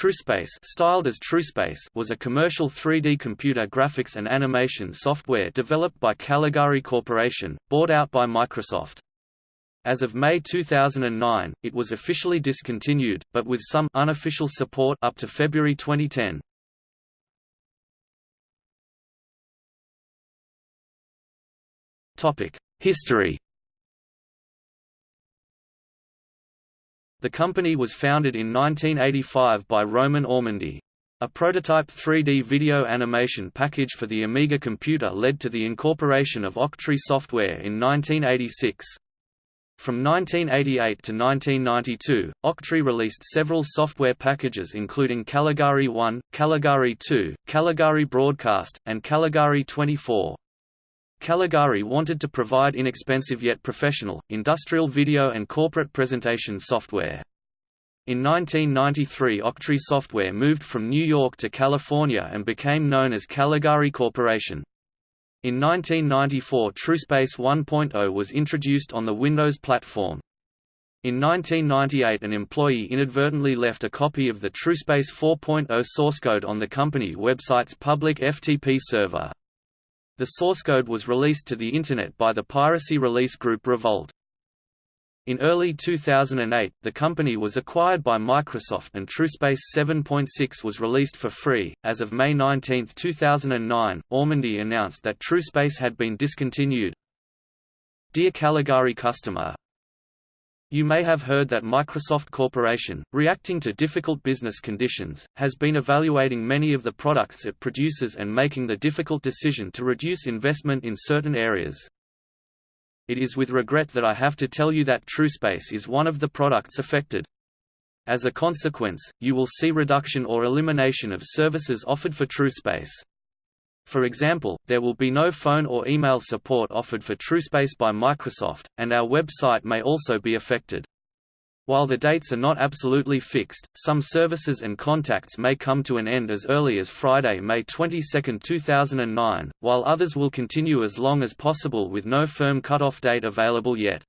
TrueSpace, styled as TrueSpace was a commercial 3D computer graphics and animation software developed by Caligari Corporation, bought out by Microsoft. As of May 2009, it was officially discontinued, but with some unofficial support up to February 2010. Topic: History The company was founded in 1985 by Roman Ormandy. A prototype 3D video animation package for the Amiga computer led to the incorporation of Octree software in 1986. From 1988 to 1992, Octree released several software packages including Caligari 1, Caligari 2, Caligari Broadcast, and Caligari 24. Caligari wanted to provide inexpensive yet professional, industrial video and corporate presentation software. In 1993 Octree Software moved from New York to California and became known as Caligari Corporation. In 1994 TrueSpace 1.0 was introduced on the Windows platform. In 1998 an employee inadvertently left a copy of the TrueSpace 4.0 source code on the company website's public FTP server. The source code was released to the Internet by the piracy release group Revolt. In early 2008, the company was acquired by Microsoft and TrueSpace 7.6 was released for free. As of May 19, 2009, Ormandy announced that TrueSpace had been discontinued. Dear Caligari customer, you may have heard that Microsoft Corporation, reacting to difficult business conditions, has been evaluating many of the products it produces and making the difficult decision to reduce investment in certain areas. It is with regret that I have to tell you that TrueSpace is one of the products affected. As a consequence, you will see reduction or elimination of services offered for TrueSpace. For example, there will be no phone or email support offered for TrueSpace by Microsoft, and our website may also be affected. While the dates are not absolutely fixed, some services and contacts may come to an end as early as Friday, May 22, 2009, while others will continue as long as possible with no firm cutoff date available yet.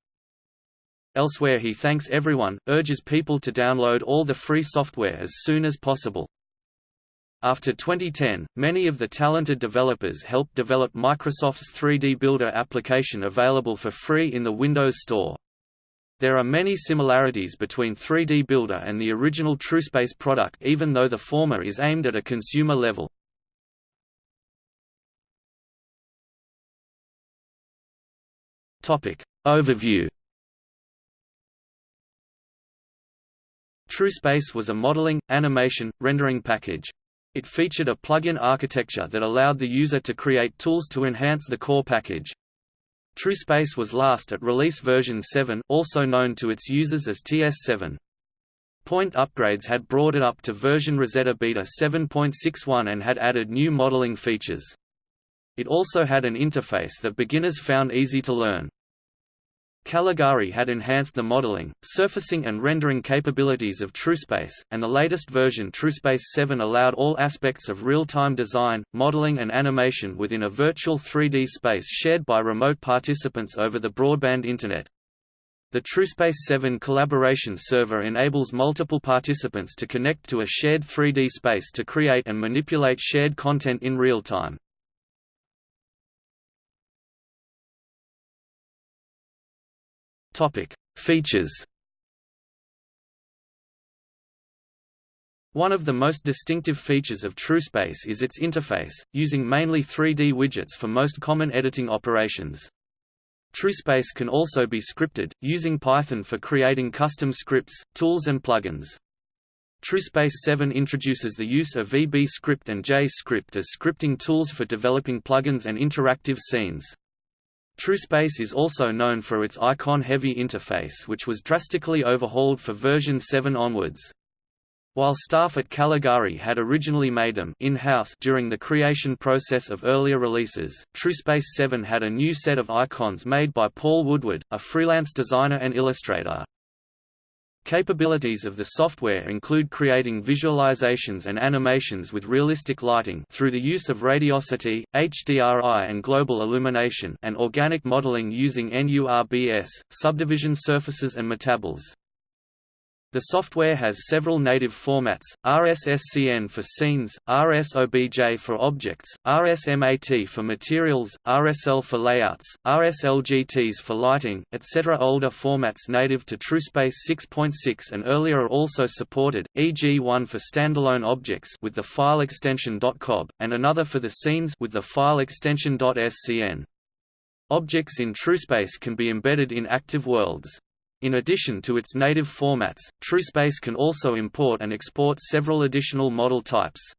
Elsewhere he thanks everyone, urges people to download all the free software as soon as possible. After 2010, many of the talented developers helped develop Microsoft's 3D Builder application available for free in the Windows Store. There are many similarities between 3D Builder and the original TrueSpace product even though the former is aimed at a consumer level. Overview TrueSpace was a modeling, animation, rendering package. It featured a plug-in architecture that allowed the user to create tools to enhance the core package. TrueSpace was last at release version 7 also known to its users as TS7. Point upgrades had brought it up to version Rosetta Beta 7.61 and had added new modeling features. It also had an interface that beginners found easy to learn. Caligari had enhanced the modeling, surfacing and rendering capabilities of TrueSpace, and the latest version TrueSpace 7 allowed all aspects of real-time design, modeling and animation within a virtual 3D space shared by remote participants over the broadband Internet. The TrueSpace 7 collaboration server enables multiple participants to connect to a shared 3D space to create and manipulate shared content in real time. Topic: Features. One of the most distinctive features of TrueSpace is its interface, using mainly 3D widgets for most common editing operations. TrueSpace can also be scripted, using Python for creating custom scripts, tools and plugins. TrueSpace 7 introduces the use of VB-script and J-script as scripting tools for developing plugins and interactive scenes. TrueSpace is also known for its icon-heavy interface which was drastically overhauled for version 7 onwards. While staff at Caligari had originally made them in-house during the creation process of earlier releases, TrueSpace 7 had a new set of icons made by Paul Woodward, a freelance designer and illustrator. Capabilities of the software include creating visualizations and animations with realistic lighting through the use of radiosity, HDRI and global illumination and organic modeling using NURBS, subdivision surfaces and metaballs. The software has several native formats, RSSCN for scenes, RSOBJ for objects, RSMAT for materials, RSL for layouts, RSLGTs for lighting, etc. Older formats native to TrueSpace 6.6 and earlier are also supported, e.g. one for standalone objects with the file extension .cob, and another for the scenes with the file extension .scn. Objects in TrueSpace can be embedded in active worlds. In addition to its native formats, TrueSpace can also import and export several additional model types.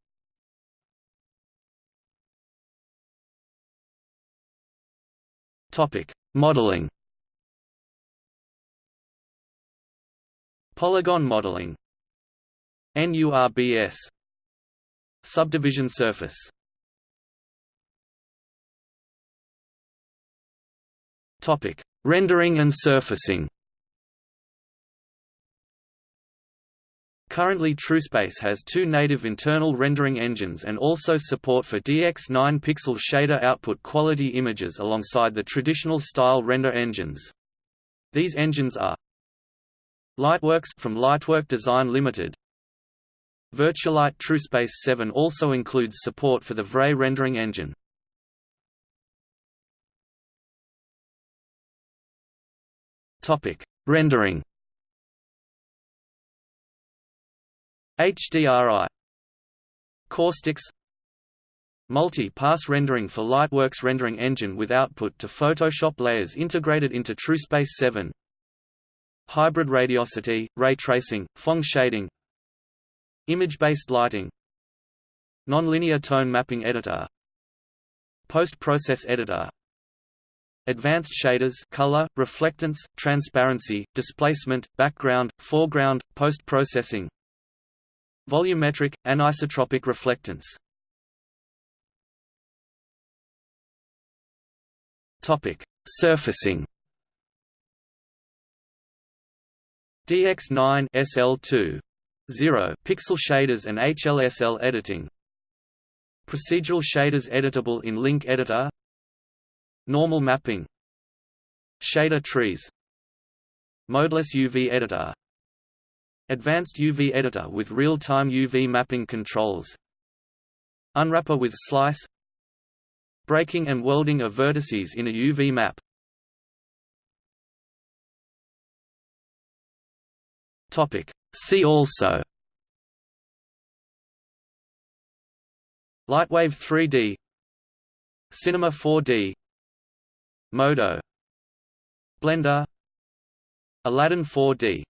Topic: Modeling. Polygon modeling. NURBS. Subdivision surface. Topic: Rendering and surfacing. Currently TrueSpace has two native internal rendering engines and also support for DX9 pixel shader output quality images alongside the traditional style render engines. These engines are Lightworks from Lightwork Design Limited. Virtualight TrueSpace 7 also includes support for the V-Ray rendering engine. Topic: Rendering HDRI Caustics Multi-pass rendering for Lightworks rendering engine with output to Photoshop layers integrated into TrueSpace 7 Hybrid radiosity, ray tracing, Phong shading. Image-based lighting. Nonlinear tone mapping editor. Post-process editor. Advanced shaders color, reflectance, transparency, displacement, background, foreground, post-processing Volumetric, anisotropic reflectance Topic: Surfacing. DX9 SL2 0 pixel shaders and HLSL editing. Procedural shaders editable in Link Editor. Normal mapping. Shader trees. Modeless UV editor Advanced UV editor with real-time UV mapping controls. Unwrapper with slice. Breaking and welding of vertices in a UV map. See also. Lightwave 3D Cinema 4D Modo. Blender. Aladdin 4D